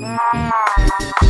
Música